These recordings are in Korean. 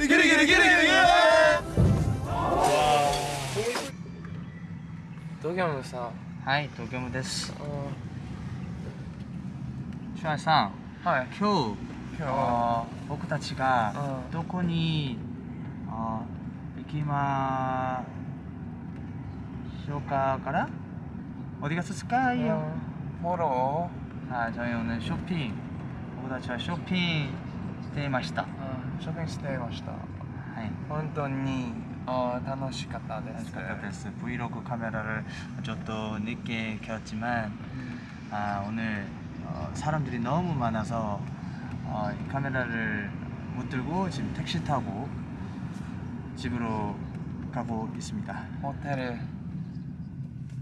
기리 기리 기리 기리. 東京もさはい、東京ムです。あシュアさん、はい今日、今日あー僕たちがうんどこにあー行きましょうかから어디갔을까요 보러 아, 저희 오늘 쇼핑.僕たちはショッピングしていました。 아, 쇼핑していましたはい。本当にあ楽しかったで 楽すしかったです。브이로그 카메라를 좀 더 늦게 켰지만 아, 오늘 어, 사람들이 너무 많아서 어, 이 카메라를 못 들고 지금 택시 타고 집으로 가고 있습니다. ホテル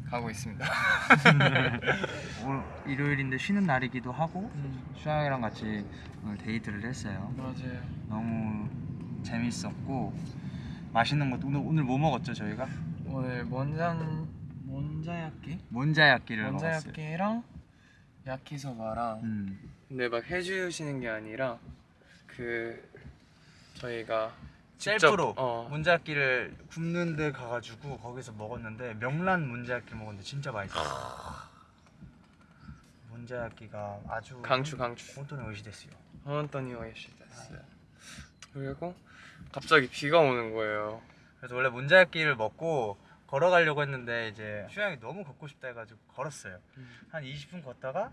가고 있습니다 오늘 일요일인데 쉬는 날이기도 하고 음, 슈양이랑 같이 오늘 데이트를 했어요. 맞아요 너무 재밌었고 맛있는 것도 오늘 오늘 뭐 먹었죠 저희가? 오늘 몬잔 몬자야끼? 몬자야끼를 먹었어요. 몬자야끼랑 야키소바랑 음. 근데 막 해주시는 게 아니라 그 저희가 셀프로. 어. 문자 악기를 굽는 데 가가지고 거기서 먹었는데 명란 문자 악기 먹었는데 진짜 맛있었어요 아. 문제악기가 아주 강추 강추. 혼돈이 오시댔어요. 혼돈이 오시댔어요. 그리고 갑자기 비가 오는 거예요. 그래서 원래 문제악기를 먹고 걸어가려고 했는데 이제 휴양이 너무 걷고 싶다 해가지고 걸었어요. 음. 한 20분 걷다가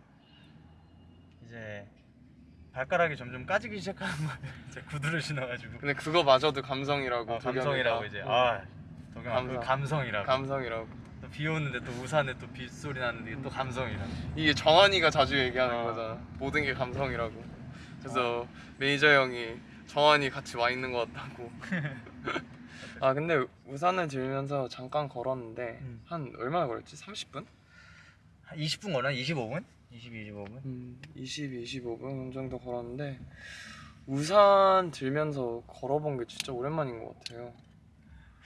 이제 발가락이 점점 까지기 시작하는 거예요. 이제 구두를 신어가지고 근데 그거마저도 감성이라고. 어, 도겸이가. 감성이라고 이제 응. 아 도겸아 감성. 그 감성이라고 감성이라고. 또 비 오는데 또 우산에 또 빗소리 나는데 이게 또 감성이라고 이게 정환이가 자주 얘기하는 어. 거잖아. 모든 게 감성이라고. 그래서 매니저 형이 정환이 같이 와 있는 것 같다고. 아 근데 우산을 들면서 잠깐 걸었는데 음. 한 얼마나 걸렸지? 30분? 한 20분 걸나? 25분? 20, 25분? 음, 20, 25분 정도 걸었는데 우산 들면서 걸어본 게 진짜 오랜만인 것 같아요.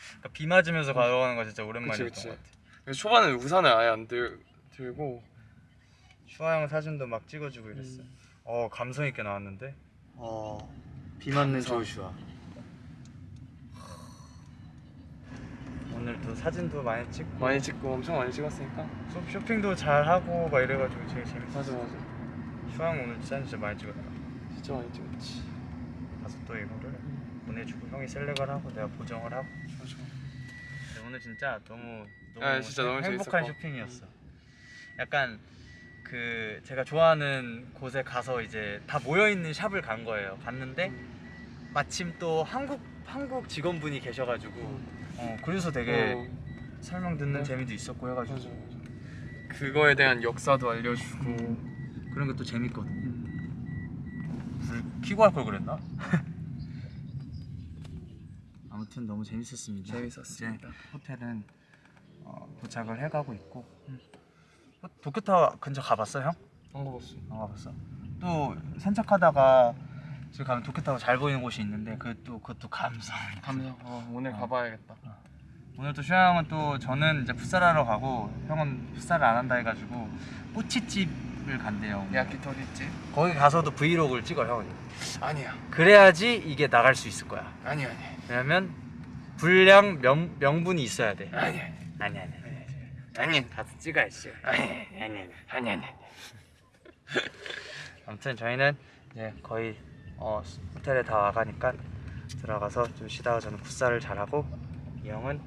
그러니까 비 맞으면서 걸어가는 거 진짜 오랜만이었던 그치, 그치. 것 같아 초반에 우산을 아예 안 들, 들고 슈아 형 사진도 막 찍어주고 이랬어 음. 어 감성 있게 나왔는데 어 비 맞는 감성. 조슈아 오늘 또 사진도 많이 찍고 많이 찍고 엄청 많이 찍었으니까. 쇼- 쇼핑도 잘 하고 막 이래가지고 되게 재밌었어 맞아 맞아. 형 오늘 사진 진짜 많이 찍었다. 진짜 많이 찍었지. 가서 또 이거를 보내주고 형이 셀렉을 하고 내가 보정을 하고. 맞아. 근데 오늘 진짜 너무 너무 아, 진짜 너무 행복한 재밌었고. 쇼핑이었어. 약간 그 제가 좋아하는 곳에 가서 이제 다 모여 있는 샵을 간 거예요. 갔는데 마침 또 한국 한국 직원분이 계셔가지고 어 그래서 되게 어, 설명 듣는 네. 재미도 있었고 해가지고 맞아 맞아 그거에 대한 역사도 알려주고 그런 게 또 재밌거든. 불 켜고 할 걸 그랬나? 아무튼 너무 재밌었습니다. 재밌었습니다. 이제 호텔은 어, 도착을 해가고 있고 어, 도쿄타워 근처 가봤어 형? 안 가봤어 안 가봤어. 또 산책하다가 저기 가면 도쿄타워 잘 보이는 곳이 있는데 그또 그것도 감성. 감성 어, 오늘 어. 가봐야겠다 오늘 또 슈아 형은 또 저는 이제 풋살하러 가고 형은 풋살을 안 한다 해가지고 꼬치집을 간대요. 야키토리집 거기 가서도 브이로그를 찍어 형이. 아니야 그래야지 이게 나갈 수 있을 거야. 아니 아니 왜냐면 분량 명, 명분이 있어야 돼. 아니 아니 아니 아니. 아니 가서 찍어야지. 아니 아니 아니 아니 아무튼 저희는 이제 거의 어, 호텔에 다 와가니까 들어가서 좀 쉬다가 저는 풋살을 잘하고 이 형은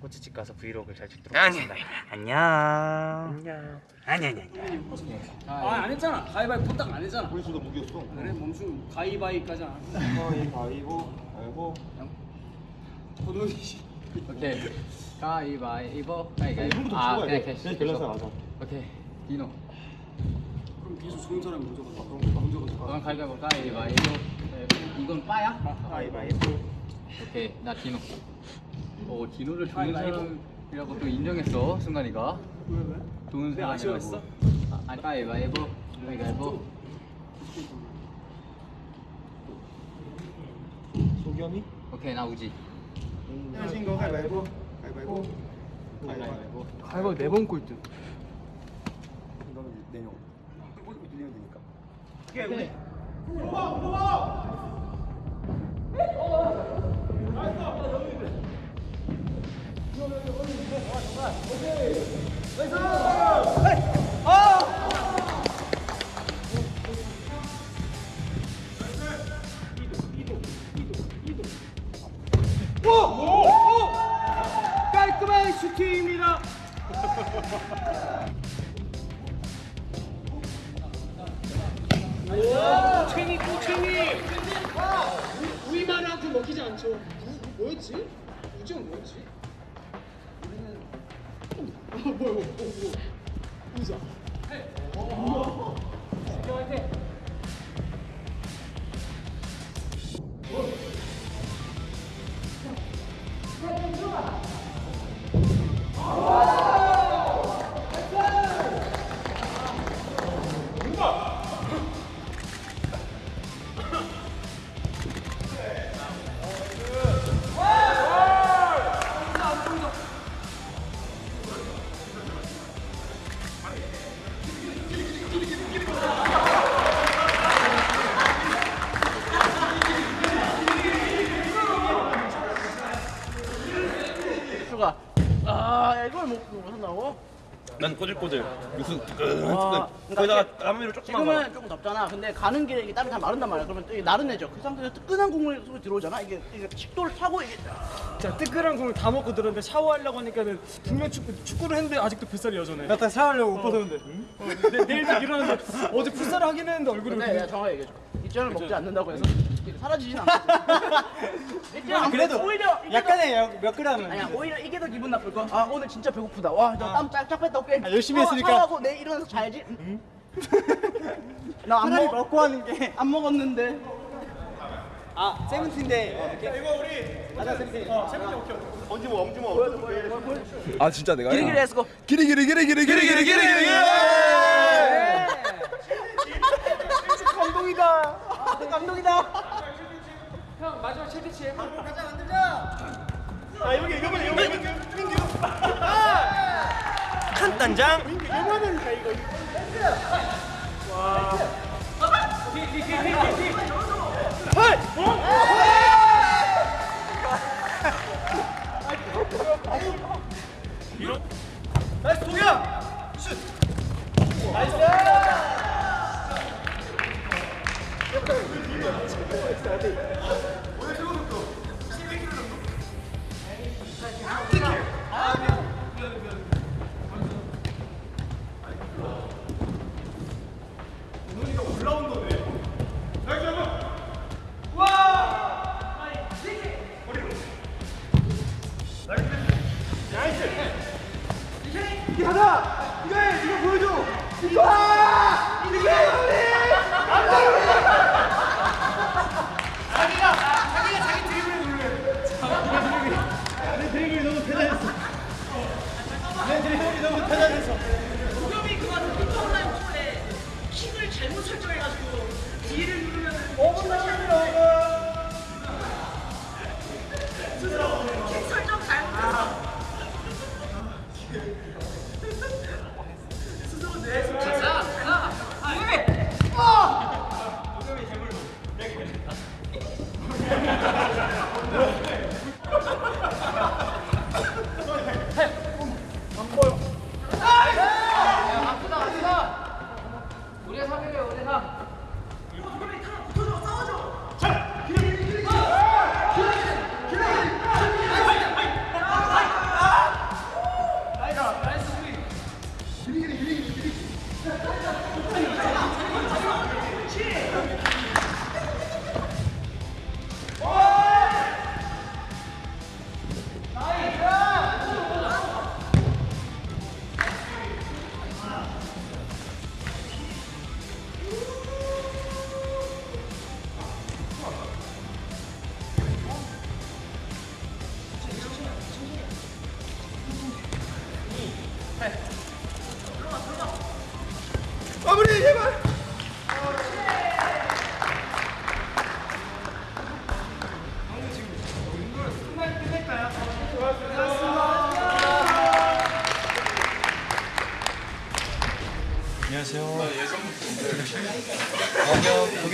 꼬치집 가서 브이로그를 잘 찍도록. 하겠습니다. 안녕. 안녕. 아니 아니 아니. 아안 했잖아. 가위바위보 딱안 했잖아. 우리 둘다 무기였어. 그래 멈춤 가위바위까지 안 가위바위보 알고 도둑이 오케이. 가위바위보. 가위바위보 아 그냥 캐시 밸런스 맞아 오케이. 디노 계속 좋은 사람이 먼저 가자 그럼 먼저 가자 너는 가위바위보 가위바위보 네, 이건 빠야? 가위바위보. 오케이. 나 디노. 오 디노를 좋은 사람이라고 또 인정했어 순간이가. 왜 왜? 좋은 사람이라고. 아쉬워했어? 아, 아니 가위바위보. 가위바위보. 소겸이? 오케이 나 우지. 하신 거 가위바위보? 가위바위보? 가위바위보. 가위바위보. 네번 꼴등. 너는 되니까 给我，不报不报！哎，好了，来上，来上，预备。有有有，我怎么办？OK，来上。哎。 수가 아 이걸 못 못 한다고? 난 꼬질꼬질 육수 와, 뜨끈뜨끈 그러니까 거기다가 이게 조금만 가 지금은 조금 덥잖아. 근데 가는 길에 이게 땀이 다 마른단 말이야. 그러면 또 이게 나른해져. 그 상태에서 뜨끈한 국물 속에 들어오잖아. 이게 이게 식도를 타고 이게 자, 뜨끈한 국물 다 먹고 들었는데 샤워하려고 하니까는 분명 축구, 축구를 했는데 아직도 뱃살이 여전해. 나 샤워하려고 옷 벗었는데 어, 내, 내일도 일어났는데 어제 풋살을 하긴 했는데 얼굴이 근데. 내가 정확하게 얘기해줘. 이전을 먹지 않는다고 해서 사라지진 않거든. 아, 그래도 오히려 약간의 몇 그램은 더, 아니야 오히려 이게 더 기분 나쁠 거. 아 오늘 진짜 배고프다. 와나땀 쫙쫙 뺐다 빼. 아, 열심히 어, 했으니까. 하고 내 일어나서 잘지. 응? 나안 먹... 먹고 하는 게 안 먹었는데. 아 세븐틴데. 어, 이거 우리. 맞아 세븐틴. 어 세븐틴 오케이. 엄지모 엄지모. 아, 아 진짜 내가. 기리기리 해서 기리기리 기리기리 기리기리 기리기리. 예! 예! 감동이다. 감동이다. 형 마지막 최대치 가자 만들자. 아 여기 이거만 이거만 이거. 착한 단장. 나이스 동야 슛 나이스 이게 하나 이거 해 이거 보여줘! 이거! 아! 이게 우리! 안돼 자기가 자기가 자기 드리블에 놀래 자기 드리블이 드리블이 너무 대단했어. 내 드리블이 너무 대단했어. 우겸이 그만 빅터블라인 볼에 킥을 잘못 설정해가지고 뒤를 누르면 어긋나 어긋나 스스로 킥 설정 잘못했어. 아, Thank you.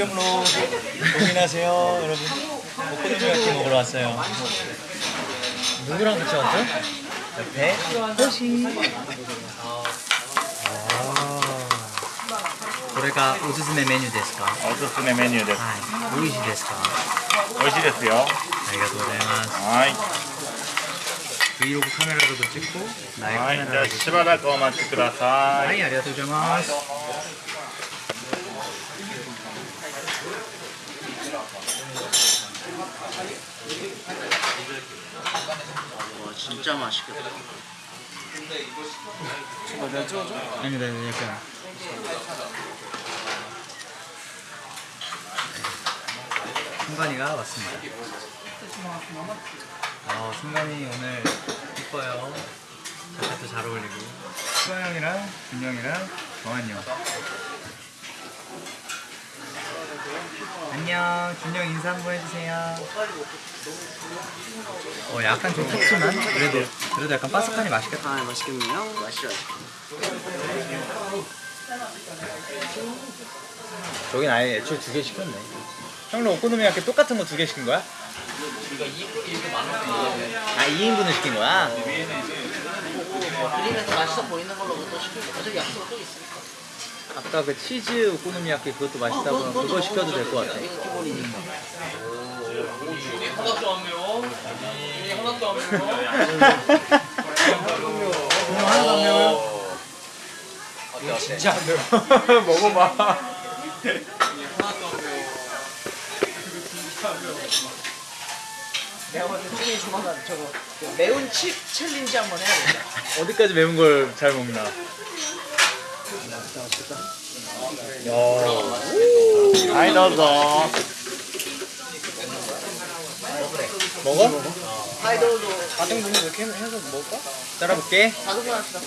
도겸 도겸로 고민하세요, 여러분. 오코노미야키 먹으러 왔어요. 누구랑 같이 왔죠? 옆에 호시. 아. これがおすすめメニューですかおすすめメニューです。はい。美味しいですか美味しいですよ。ありがとうございます。はい。 브이로그 카메라로도 찍고 라이브 はい。じゃあ 카메라로도 しばらくお待ちくださ。はいい、ありがとうございます。 진짜 맛있겠다. 아니 나 약간 승관이가 왔습니다. 어, 승관이 오늘 이뻐요. 자켓도 잘 어울리고. 수아 형이랑 준영이랑 정한이 형. 안녕, 준영 인사 한번 해주세요. 어, 약간 좀 탔지만 그래도 그래도 약간 바삭하니 맛있겠다. 아 맛있겠네요. 맛있어. 저긴 아예 애초에 두 개 시켰네. 형도 오코노미야끼 똑같은 거 두 개 시킨 거야? 아 2인분을 시킨 거야? 그림에서 맛있어 보이는 걸로 또 시키고 어차피 약속 또 있으니까. 아까 그 치즈 오코노미야끼 그것도 맛있다고 어, 그거, 시켜도 될 것 같아. 이거 기본이니까. 하나도 안 매워. 하나도 안 매워. 하나도 안 매워요? 진짜 안 매워. 먹어봐. 내가 봤을 때 조만간 저거 그 매운 칩 챌린지 한번 해야겠다. 어디까지 매운 걸 잘 먹나? 야. 많이 넣어서. 먹어? 아이돌도. 자동분이 이렇게 해서 먹을까? 따라볼게. 자동분 합시다.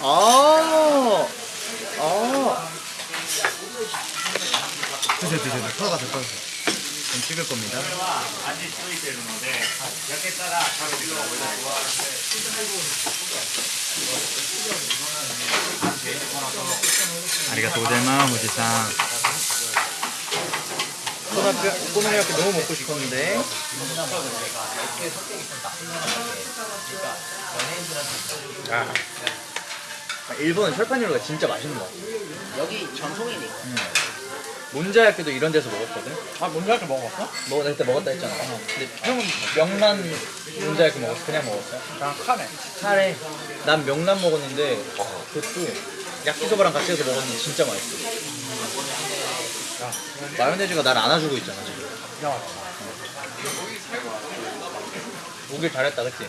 아. 아. 드세요, 드세요. 털어가세요, 털어가세요. 좀 찍을 겁니다. 아직 소이되는데 옆에 따라 바로 찍어 꼬마뼈 꼬마뼈 너무 먹고 싶었는데. 아. 일본은 철판유로가 진짜 맛있는 거 같아. 여기 전통이니까. 음. 몬자야끼도 이런 데서 먹었거든. 아, 몬자야끼 먹었어? 먹, 나 그때 먹었다 했잖아. 근데 형은 명란 몬자야끼 먹었어? 그냥 먹었어? 난 카레. 카레. 난 명란 먹었는데, 그것도 야끼소바랑 같이 해서 먹었는데 진짜 맛있어. 마요네즈가 날 안아주고 있잖아, 지금. 야. 오길 잘했다, 그치?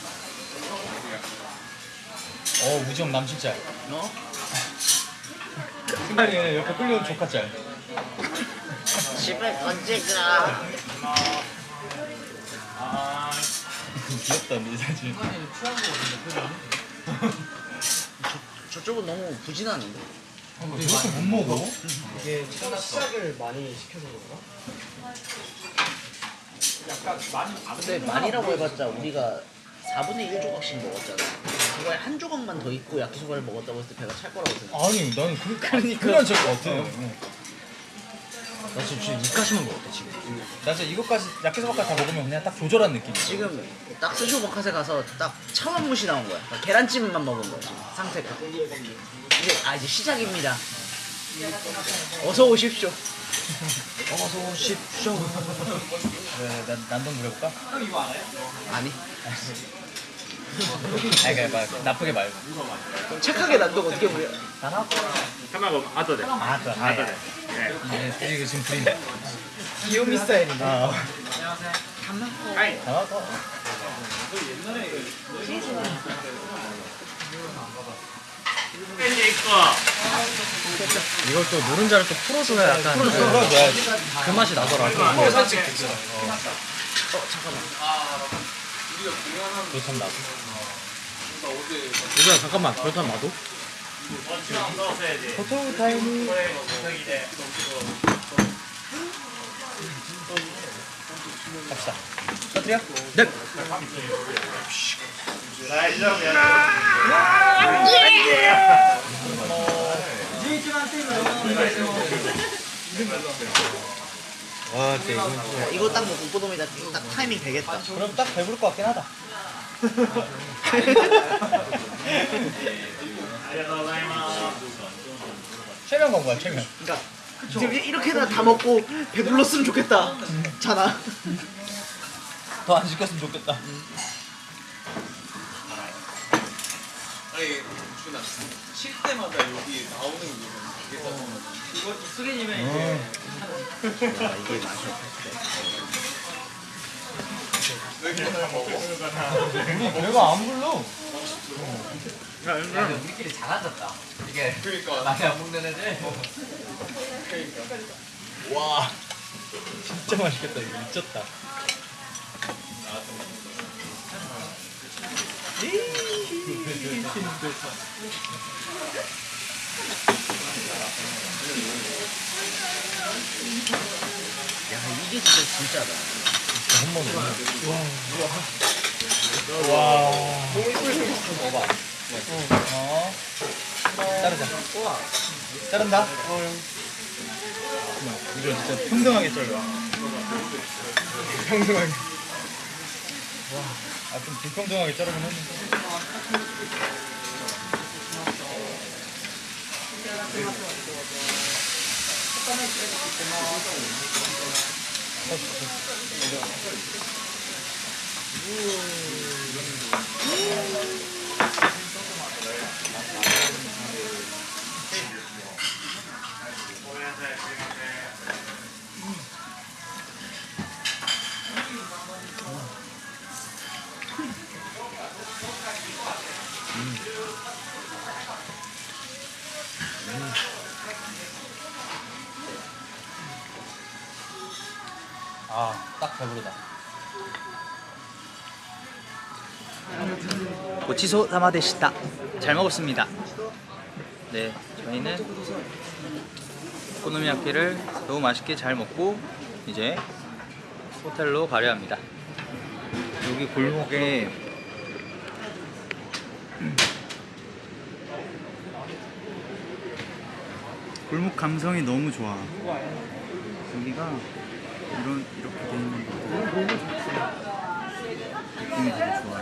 어, 우지영 남친짤. 어? 승관이 옆에 끌려온 조카짤. 집에 언제 가? 귀엽다, 이 사진. 저쪽은 너무 부진하는데. 이렇게 못 먹어? 근데 많이라고 해봤자 우리가 4분의 1 조각씩 먹었잖아. 그거에 한 조각만 더 있고 야키소바를 먹었다고 했을 때 배가 찰 거라고 생각. 아니, 나는 그, 그러니까. 찰것 같아. 응. 나 지금 지금 이까지만 먹었대 지금. 나 진짜 이것까지, 야끼소바까지 다 먹으면 그냥 딱 조절한 느낌. 지금 딱 스쇼버카세 가서 딱 차원무시 나온 거야. 그러니까 계란찜만 먹은 거야 지금 상태가. 이제 아 이제 시작입니다. 어서 오십시오. 어서 오십시오. 네, 난, 난동 부려볼까? 아니 아니 그냥 막 나쁘게 말고. 착하게 난다고 어떻게 보여? 하나? 하나가 아더래 아, 그, 아, 아더래 지금 부린 네. 귀요미 스타일인데. 안녕하세요 담나코 담나코 옛날에 이걸 또 노른자를 또 풀어줘야 약간 풀어줘. 그, 그 맛이 나더라고. 어, 어. 어, 잠깐만. 그렇다면 나도 얘들아 잠깐만. 그렇다면 나도? 포토 타임이 갑시다. 터뜨려? 네. 넷 와 진짜 이건 야, 좀 어, 이거 딱 먹고 꼬도미다. 딱 타이밍 되겠다. 그럼 딱 배부를 것 같긴 하다. 최면 건 거야 최면? 그러니까 지금 이렇게 다 먹고 배불렀으면 좋겠다. 자나. 더 안 시켰으면 좋겠다. 아니 준 쉴 때마다 여기 나오는 이유는 우리 배가 안 불러 우리끼리 잘하졌다. 이게 그러니까 많이 안 먹는 애들. 와 진짜 맛있겠다 이거 미쳤다 야이 게 진짜 진짜다. 어 자르자 자른다 이거 진짜 평등하게 잘라 평등하게 와 아 좀 불평등하게 자르긴 했는데 아딱 고치소 사마데시다. 잘 먹었습니다. 네 저희는 오코노미야끼를 너무 맛있게 잘 먹고 이제 호텔로 가려 합니다. 여기 골목에 골목 감성이 너무 좋아. 여기가 이런 이렇게 돼 있는 것들 느낌이 되게 좋아